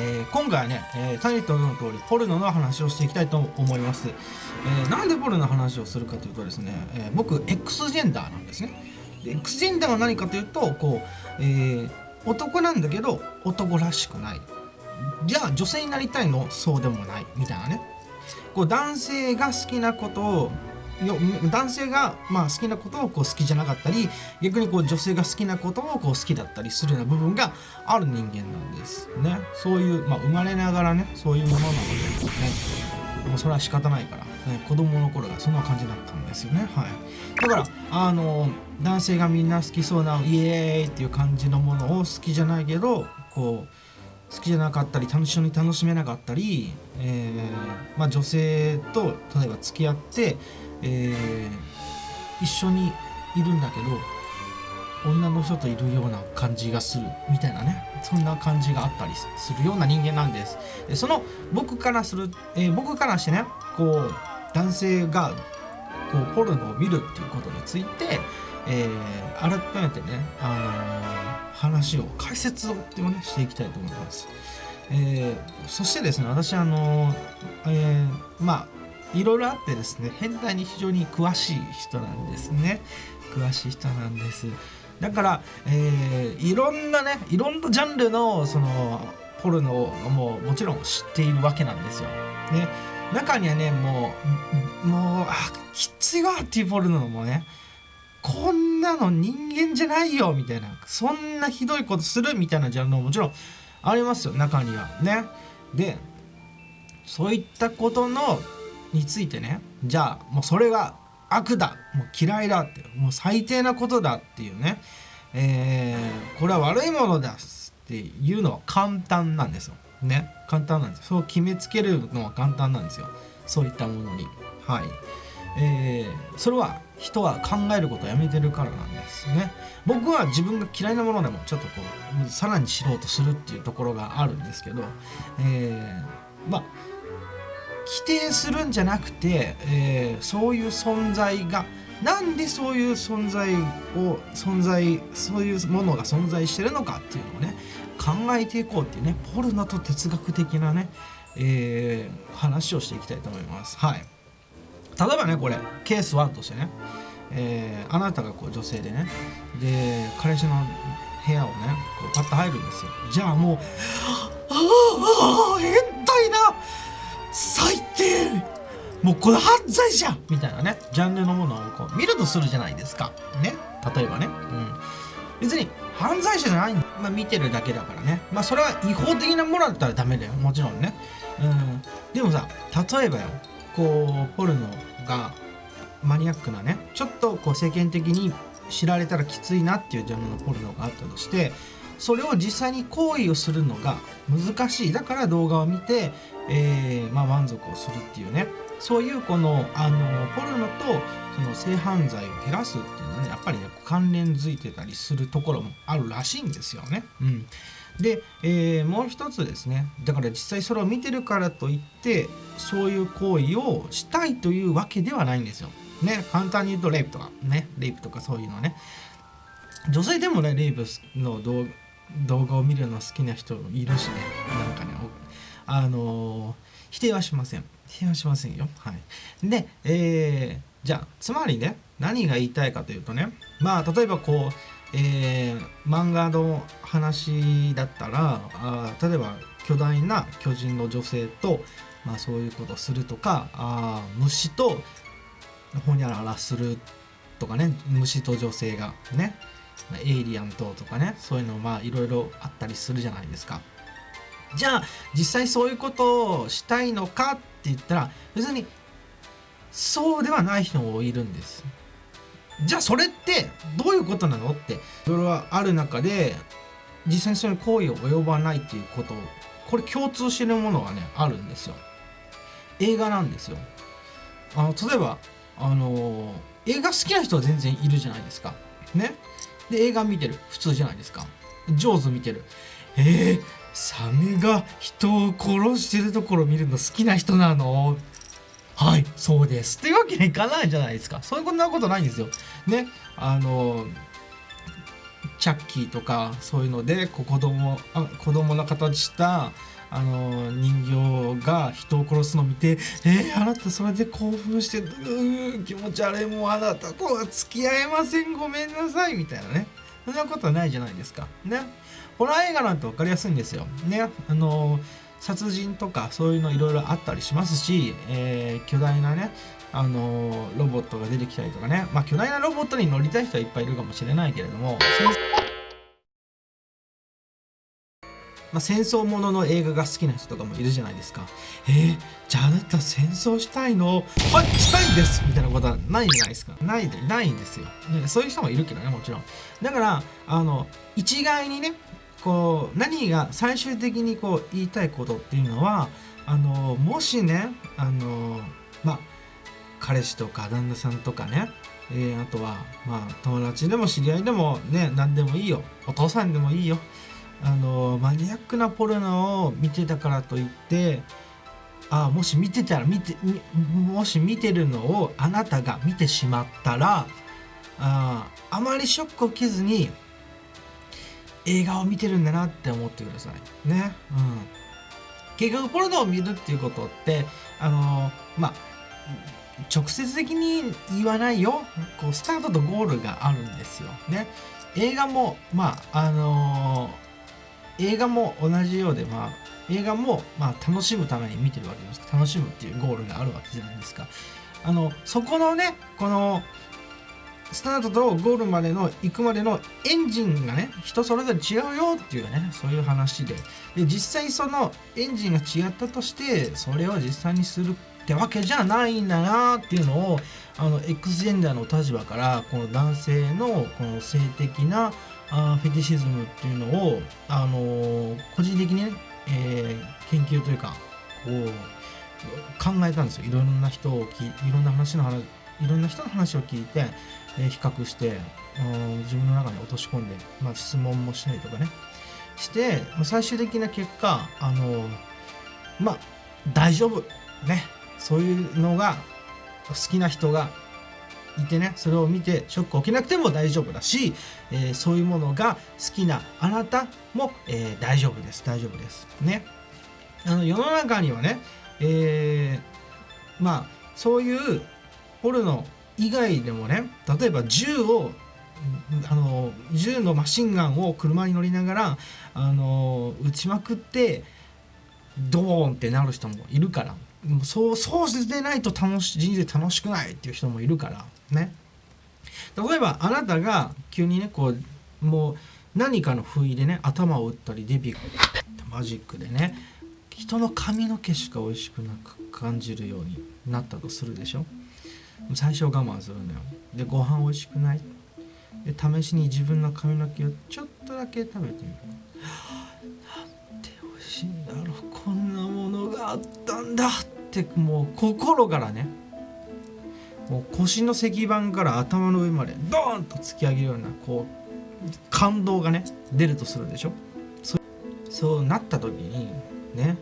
えー今回はね、えータイトルの通りポルノの話をしていきたいと思います、えーなんでポルノの話をするかというとですね、えー僕 X ジェンダーなんですね。で X ジェンダーは何かというとこう、えー男なんだけど男らしくない。じゃあ女性になりたいの？そうでもない。みたいなね。こう男性が好きなことをよ男性がまあ好きなことをこう好きじゃなかったり逆にこう女性が好きなことをこう好きだったりするような部分がある人間なんですね。そういう、まあ、生まれながらねそういうものなのでね。もうそれは仕方ないから、ね、子供の頃がそんな感じだったんですよね。はい。だからあの男性がみんな好きそうなイエーイっていう感じのものを好きじゃないけどこう好きじゃなかったり楽しみに楽しめなかったり、えーまあ、女性と例えば付き合って、えー一緒にいるんだけど女の人といるような感じがするみたいなね。そんな感じがあったりするような人間なんです。でその僕からする、えー僕からしてねこう男性がこうポルノを見るっていうことについて、え改めてね、あの話を解説をっていうのをねしていきたいと思います。えーそしてですね私あのえーまあいろいろあってですね変態に非常に詳しい人なんですね詳しい人なんですだから、えーいろんなねいろんなジャンルのそのポルノをもうもちろん知っているわけなんですよ。ね中にはねもうもうあきついわっていうポルノもねこんなの人間じゃないよみたいなそんなひどいことするみたいなジャンルももちろんありますよ中にはね。でそういったことのについてねじゃあもうそれが悪だもう嫌いだってもう最低なことだっていうね、えーこれは悪いものだっていうのは簡単なんですよ。ね簡単なんです。そう決めつけるのは簡単なんですよ。そういったものに。はい。えーそれは人は考えることをやめてるからなんですね。僕は自分が嫌いなものでもちょっとこうさらに知ろうとするっていうところがあるんですけど、えーまあ否定するんじゃなくて、えーそういう存在がなんでそういう存在を存在そういうものが存在してるのかっていうのをね考えていこうっていうねポルノと哲学的なね、えー話をしていきたいと思います。はい例えばねこれケース1としてね、えーあなたがこう女性でねで彼氏の部屋をねこうパッと入るんですよ。じゃあもう「ああああ変態だ最低もうこれ犯罪じゃん!」みたいなねジャンルのものをこう見るとするじゃないですか。ね例えばね、うん、別に犯罪者じゃないんだ、まあ、見てるだけだからね。まあそれは違法的なものだったらダメだよ。もちろんね、うん、でもさ例えばよ。こうポルノがマニアックなねちょっとこう世間的に知られたらきついなっていうジャンルのポルノがあったとしてそれを実際に行為をするのが難しい。だから動画を見て、えーまあ、満足をするっていうね。そういうこのあのポルノとその性犯罪を減らすっていうのはねやっぱりね関連づいてたりするところもあるらしいんですよね。うん、で、えーもう一つですね。だから実際それを見てるからといってそういう行為をしたいというわけではないんですよ。ね簡単に言うとレイプとかねレイプとかそういうのね。女性でもねレイプの動画を見るの好きな人いるしね。なんかねあのー否定はしません。否定はしませんよ。はい。でえーじゃあつまりね何が言いたいかというとね。まあ例えばこうえー漫画の話だったらあ例えば巨大な巨人の女性と、まあ、そういうことをするとかあ虫とほにゃららするとかね虫と女性がねエイリアンととかねそういうのまあいろいろあったりするじゃないですか。じゃあ実際そういうことをしたいのかって言ったら別にそうではない人もいるんです。じゃあそれってどういうことなのってそれはある中で実際にそういう行為を及ばないっていうことこれ共通してるものがねあるんですよ。映画なんですよ。あの例えばあの映画好きな人は全然いるじゃないですか。ね？で映画見てる普通じゃないですか。上手見てる。えー、サメが人を殺してるところ見るの好きな人なの？そうです。っていうわけにいかないじゃないですか。そういうこんなことないんですよ。ねあのチャッキーとかそういうのでこう子供あ子供の形したあの人形が人を殺すのを見て「えー、あなたそれで興奮してうー気持ち悪い。もうあなたとは付き合えません。ごめんなさい」みたいなね。そんなことはないじゃないですか。ね。ホラー映画なんて分かりやすいんですよ。ね。あの殺人とかそういうのいろいろあったりしますし、えー、巨大なねあのロボットが出てきたりとかねまあ巨大なロボットに乗りたい人はいっぱいいるかもしれないけれどもまあ、戦争ものの映画が好きな人とかもいるじゃないですか。えー、じゃああなた戦争したいの？はいしたいんですみたいなことはないじゃないですか。ないで、ないんですよ、ね。そういう人もいるけどね、もちろん。だから、あの、一概にね、こう、何が最終的にこう言いたいことっていうのは、あの、もしね、あの、ま、彼氏とか旦那さんとかね、えー、あとは、まあ、友達でも知り合いでもね、何でもいいよ。お父さんでもいいよ。あのマニアックなポルノを見てたからといってあもし見てたら見てもし見てるのをあなたが見てしまったらああまりショックを受けずに映画を見てるんだなって思ってくださいね。うん、結局ポルノを見るっていうことってあのまあ直接的に言わないよこうスタートとゴールがあるんですよ。ね。映画もまああのー映画も同じようで、まあ、映画も、まあ、楽しむために見てるわけです楽しむっていうゴールがあるわけじゃないですかあのそこのねこのスタートとゴールまでの行くまでのエンジンがね人それぞれ違うよっていうねそういう話で。で実際そのエンジンが違ったとしてそれを実際にするってわけじゃないんだなっていうのをあの X ジェンダーの立場からこの男性のこの性的なあフェティシズムっていうのを、あのー、個人的にね、えー、研究というかこう考えたんですよ。いろんな人をきいろんな話の話いろんな人の話を聞いて、え、比較して、自分の中に落とし込んで、まあ、質問もしたりとかね。して最終的な結果あのまあ大丈夫。ね。そういうのが好きな人がいてね。それを見てショック起きなくても大丈夫だし、えー、そういうものが好きなあなたも、えー、大丈夫です。大丈夫です。ね。あの世の中にはね、えー、まあそういうポルノ以外でもね例えば銃をあの銃のマシンガンを車に乗りながらあの撃ちまくってドーンってなる人もいるから。そうそうでないと楽し人生楽しくないっていう人もいるから。ね。例えばあなたが急にねこうもう何かの不意でね頭を打ったりデビューマジックでね人の髪の毛しか美味しくなく感じるようになったとするでしょ。最初我慢するのよ。でご飯美味しくない？で試しに自分の髪の毛をちょっとだけ食べてみる。なんて美味しいんだろう。こんなものがあったんだ。ってもう心からねもう腰の石板から頭の上までドーンと突き上げるようなこう感動がね出るとするでしょ。そうなった時にね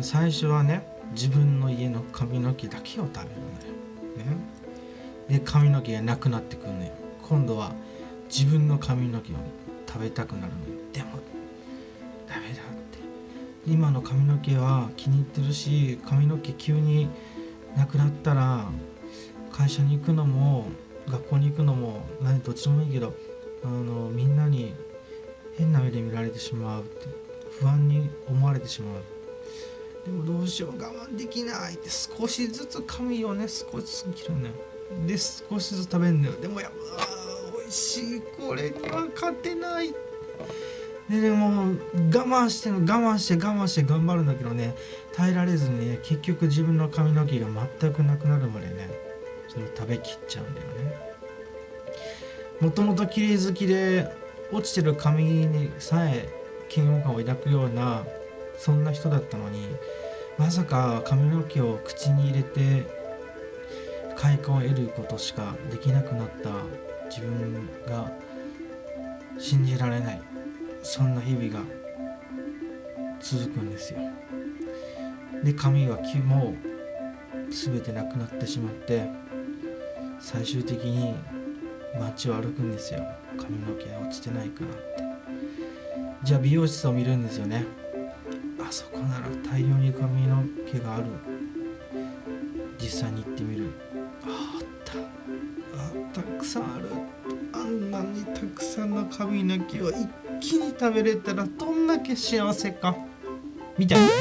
最初はね自分の家の髪の毛だけを食べるんだよ、ね、で髪の毛がなくなってくるのよ今度は自分の髪の毛を食べたくなるのよでもダメだって。今の髪の毛は気に入ってるし髪の毛急になくなったら会社に行くのも学校に行くのも何どっちでもいいけどあのみんなに変な目で見られてしまうって不安に思われてしまう。でもどうしよう我慢できないって少しずつ髪をね。少しずつ切るんだよで少しずつ食べるんだよ。でもやっぱ美味しい。これには勝てない。ででも我慢して我慢して我慢して頑張るんだけどね。耐えられずにね結局自分の髪の毛が全くなくなるまでねそれを食べきっちゃうんだよね。もともと綺麗好きで落ちてる髪にさえ嫌悪感を抱くようなそんな人だったのにまさか髪の毛を口に入れて快感を得ることしかできなくなった自分が信じられないそんな日々が続くんですよ。で髪はも全てなくなってしまって最終的に街を歩くんですよ。髪の毛落ちてないかなって。じゃあ美容室を見るんですよね。あそこなら大量に髪の毛がある。実際に行ってみる。ああった。あたくさんある。あんなにたくさんの髪の毛を一気に食べれたらどんだけ幸せか。みたいなね。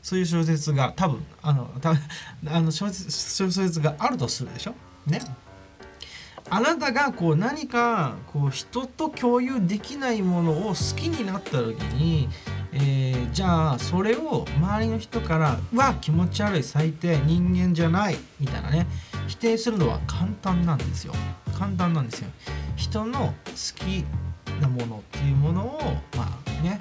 そういう小説が多分あのたあの小説小説があるとするでしょ？ね。あなたがこう何かこう人と共有できないものを好きになった時に、えー、じゃあそれを周りの人から「うわ気持ち悪い最低人間じゃない」みたいなね。否定するのは簡単なんですよ。簡単なんですよ。人の好きなものっていうものをまあね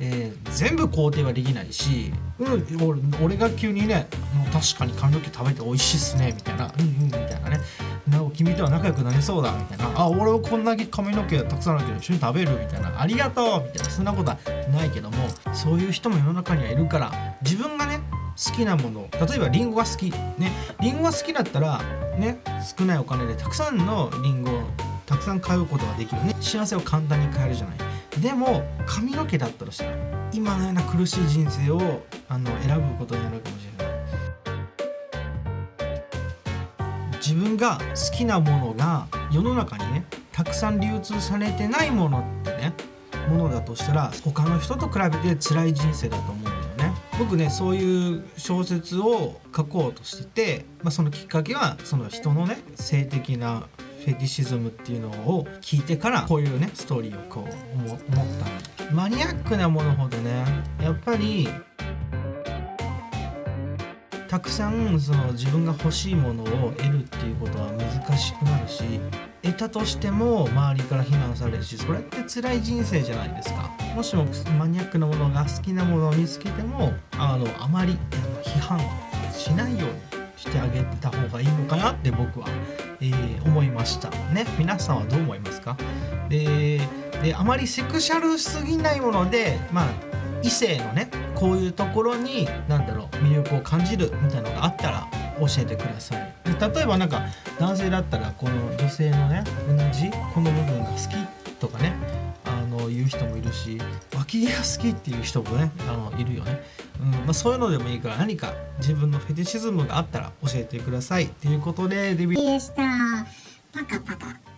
えー、全部肯定はできないし、うん、俺が急にねもう確かに髪の毛食べて美味しいっすねみたいな。うんうん。みたいなね。な君とは仲良くなれそうだみたいな。あ俺はこんだけ髪の毛たくさんあるけど一緒に食べるみたいな。ありがとうみたいな。そんなことはないけどもそういう人も世の中にはいるから自分がね好きなもの例えばリンゴが好きね。リンゴが好きだったらね少ないお金でたくさんのリンゴをたくさん買うことができるね。幸せを簡単に買えるじゃないでも髪の毛だったとしたら今のような苦しい人生をあの選ぶことになるかもしれない。自分が好きなものが世の中にねたくさん流通されてないものってねものだとしたら他の人と比べて辛い人生だと思うんだよね。僕ねそういう小説を書こうとしてて、まあ、そのきっかけはその人のね性的なフェティシズムっていうのを聞いてからこういうねストーリーをこう思ったマニアックなものほどね。やっぱりたくさんその自分が欲しいものを得るっていうことは難しくなるし得たとしても周りから非難されるしそれって辛い人生じゃないですか。もしもマニアックなものが好きなものを見つけてもあのあまり批判しないようにしてあげた方がいいのかなって僕は、えー、思いましたね。皆さんはどう思いますか？でであまりセクシャルすぎないものでまあ異性のねこういうところに何だろう魅力を感じるみたいなのがあったら教えてください。で例えばなんか男性だったらこの女性のね同じこの部分が好きとかねあの言う人もいるし脇毛が好きっていう人もねあのいるよね。うんまあ、そういうのでもいいから何か自分のフェティシズムがあったら教えてくださいということでデビュー。でしたパカパカ。